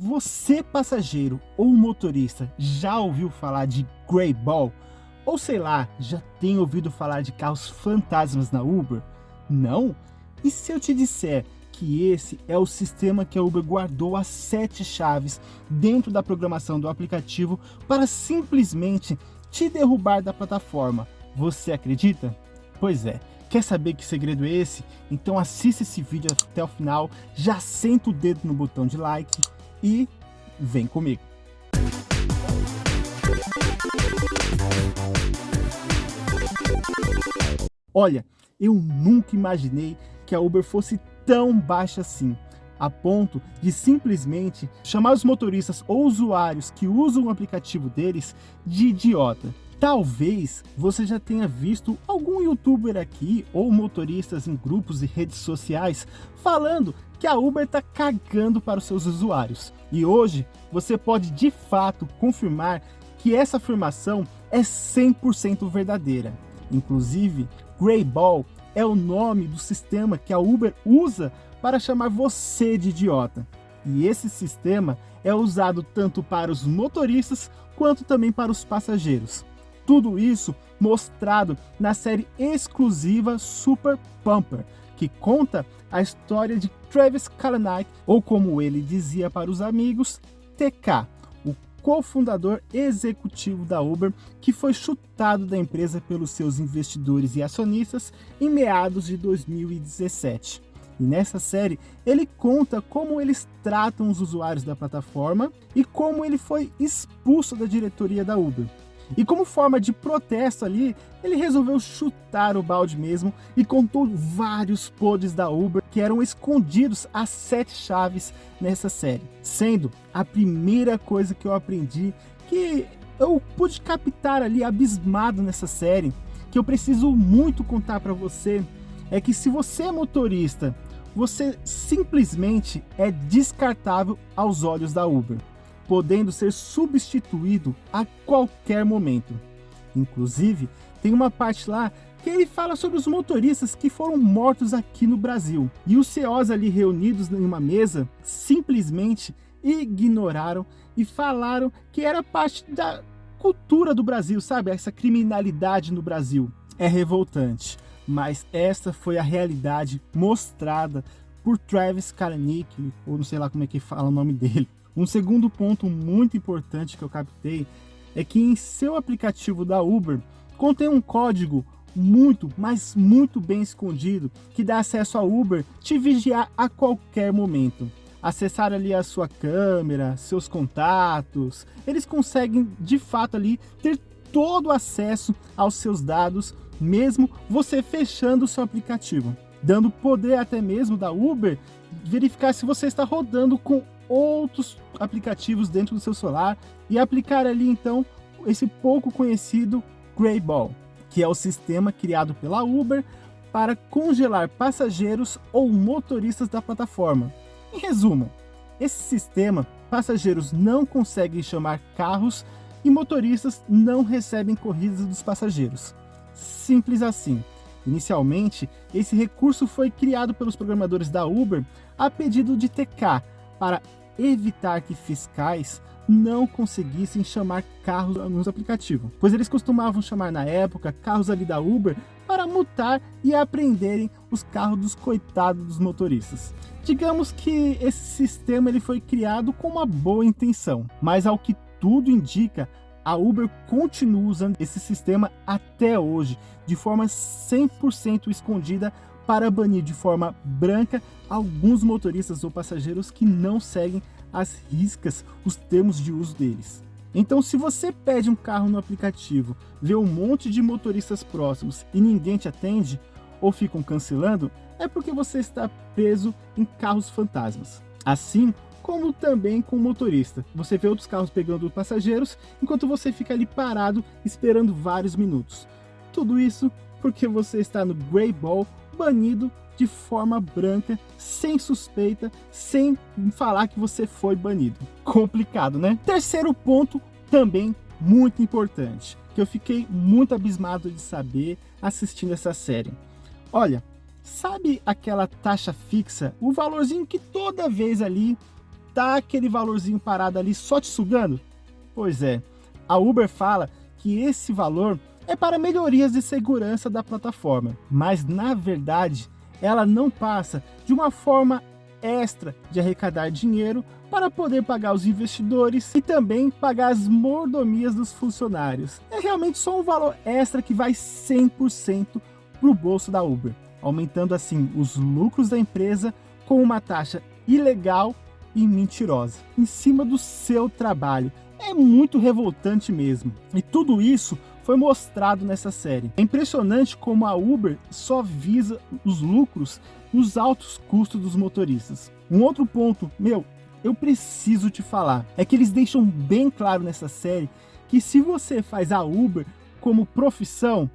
Você passageiro ou motorista já ouviu falar de Grey Ball? Ou sei lá, já tem ouvido falar de carros fantasmas na Uber? Não? E se eu te disser que esse é o sistema que a Uber guardou as sete chaves dentro da programação do aplicativo para simplesmente te derrubar da plataforma? Você acredita? Pois é, Quer saber que segredo é esse? Então assista esse vídeo até o final, já senta o dedo no botão de like e vem comigo. Olha, eu nunca imaginei que a Uber fosse tão baixa assim, a ponto de simplesmente chamar os motoristas ou usuários que usam o aplicativo deles de idiota. Talvez você já tenha visto algum youtuber aqui ou motoristas em grupos e redes sociais falando que a Uber está cagando para os seus usuários. E hoje você pode de fato confirmar que essa afirmação é 100% verdadeira. Inclusive, Greyball é o nome do sistema que a Uber usa para chamar você de idiota. E esse sistema é usado tanto para os motoristas quanto também para os passageiros. Tudo isso mostrado na série exclusiva Super Pumper, que conta a história de Travis Kalanick, ou como ele dizia para os amigos, TK, o cofundador executivo da Uber, que foi chutado da empresa pelos seus investidores e acionistas em meados de 2017. E nessa série, ele conta como eles tratam os usuários da plataforma e como ele foi expulso da diretoria da Uber. E como forma de protesto ali, ele resolveu chutar o balde mesmo e contou vários podres da Uber que eram escondidos às sete chaves nessa série. Sendo a primeira coisa que eu aprendi que eu pude captar ali abismado nessa série, que eu preciso muito contar para você, é que se você é motorista, você simplesmente é descartável aos olhos da Uber podendo ser substituído a qualquer momento. Inclusive, tem uma parte lá que ele fala sobre os motoristas que foram mortos aqui no Brasil. E os CEOs ali reunidos em uma mesa simplesmente ignoraram e falaram que era parte da cultura do Brasil, sabe? Essa criminalidade no Brasil. É revoltante, mas essa foi a realidade mostrada por Travis Kalanick, ou não sei lá como é que fala o nome dele, um segundo ponto muito importante que eu captei é que em seu aplicativo da Uber contém um código muito, mas muito bem escondido que dá acesso a Uber te vigiar a qualquer momento. Acessar ali a sua câmera, seus contatos, eles conseguem de fato ali ter todo o acesso aos seus dados, mesmo você fechando o seu aplicativo, dando poder até mesmo da Uber verificar se você está rodando com outros aplicativos dentro do seu celular e aplicar ali então esse pouco conhecido Greyball, que é o sistema criado pela Uber para congelar passageiros ou motoristas da plataforma. Em resumo, esse sistema, passageiros não conseguem chamar carros e motoristas não recebem corridas dos passageiros. Simples assim. Inicialmente, esse recurso foi criado pelos programadores da Uber a pedido de TK para evitar que fiscais não conseguissem chamar carros nos aplicativos, pois eles costumavam chamar na época carros ali da Uber para multar e apreenderem os carros dos coitados dos motoristas. Digamos que esse sistema ele foi criado com uma boa intenção, mas ao que tudo indica, a Uber continua usando esse sistema até hoje, de forma 100% escondida para banir de forma branca alguns motoristas ou passageiros que não seguem as riscas os termos de uso deles. Então se você pede um carro no aplicativo, vê um monte de motoristas próximos e ninguém te atende, ou ficam cancelando, é porque você está preso em carros fantasmas. Assim como também com o motorista. Você vê outros carros pegando passageiros, enquanto você fica ali parado esperando vários minutos. Tudo isso porque você está no Grey Ball banido de forma branca, sem suspeita, sem falar que você foi banido. Complicado, né? Terceiro ponto, também muito importante, que eu fiquei muito abismado de saber assistindo essa série. Olha, sabe aquela taxa fixa, o valorzinho que toda vez ali tá aquele valorzinho parado ali só te sugando? Pois é, a Uber fala que esse valor é para melhorias de segurança da plataforma, mas na verdade ela não passa de uma forma extra de arrecadar dinheiro para poder pagar os investidores e também pagar as mordomias dos funcionários. É realmente só um valor extra que vai 100% para o bolso da Uber, aumentando assim os lucros da empresa com uma taxa ilegal e mentirosa, em cima do seu trabalho. É muito revoltante mesmo. E tudo isso foi mostrado nessa série. É impressionante como a Uber só visa os lucros nos altos custos dos motoristas. Um outro ponto, meu, eu preciso te falar, é que eles deixam bem claro nessa série que se você faz a Uber como profissão,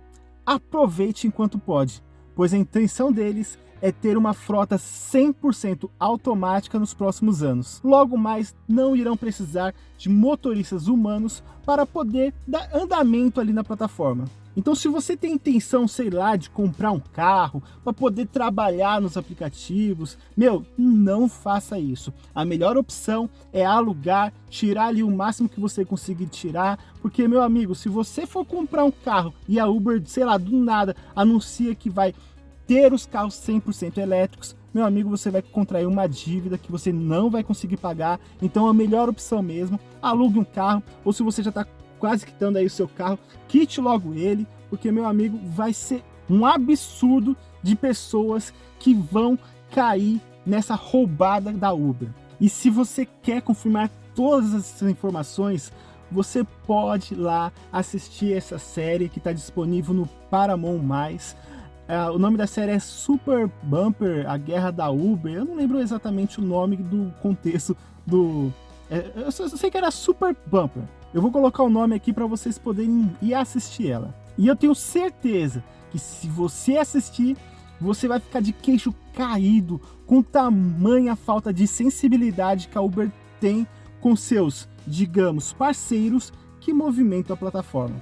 aproveite enquanto pode, pois a intenção deles é ter uma frota 100% automática nos próximos anos. Logo mais, não irão precisar de motoristas humanos para poder dar andamento ali na plataforma. Então se você tem intenção, sei lá, de comprar um carro para poder trabalhar nos aplicativos, meu, não faça isso. A melhor opção é alugar, tirar ali o máximo que você conseguir tirar, porque meu amigo, se você for comprar um carro e a Uber, sei lá, do nada anuncia que vai ter os carros 100% elétricos, meu amigo, você vai contrair uma dívida que você não vai conseguir pagar, então a melhor opção mesmo, alugue um carro, ou se você já está quase quitando aí o seu carro, quite logo ele, porque, meu amigo, vai ser um absurdo de pessoas que vão cair nessa roubada da Uber. E se você quer confirmar todas essas informações, você pode ir lá assistir essa série que está disponível no Paramount+. É, o nome da série é Super Bumper, a Guerra da Uber. Eu não lembro exatamente o nome do contexto do... É, eu, só, eu sei que era Super Bumper. Eu vou colocar o nome aqui para vocês poderem ir assistir ela. E eu tenho certeza que se você assistir, você vai ficar de queixo caído com tamanha falta de sensibilidade que a Uber tem com seus, digamos, parceiros que movimentam a plataforma.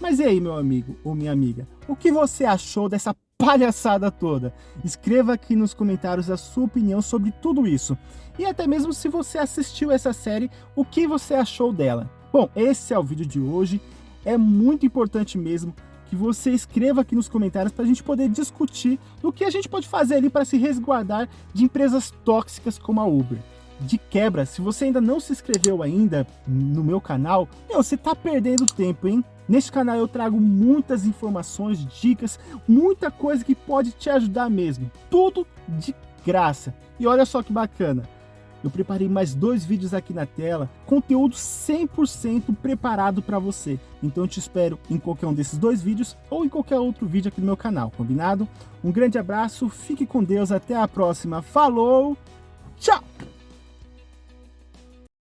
Mas e aí, meu amigo ou minha amiga, o que você achou dessa palhaçada toda? Escreva aqui nos comentários a sua opinião sobre tudo isso. E até mesmo se você assistiu essa série, o que você achou dela? Bom, esse é o vídeo de hoje. É muito importante mesmo que você escreva aqui nos comentários para a gente poder discutir o que a gente pode fazer ali para se resguardar de empresas tóxicas como a Uber de quebra, se você ainda não se inscreveu ainda no meu canal, meu, você tá perdendo tempo, hein? Neste canal eu trago muitas informações, dicas, muita coisa que pode te ajudar mesmo. Tudo de graça. E olha só que bacana. Eu preparei mais dois vídeos aqui na tela, conteúdo 100% preparado para você. Então eu te espero em qualquer um desses dois vídeos ou em qualquer outro vídeo aqui no meu canal, combinado? Um grande abraço, fique com Deus, até a próxima. Falou, tchau!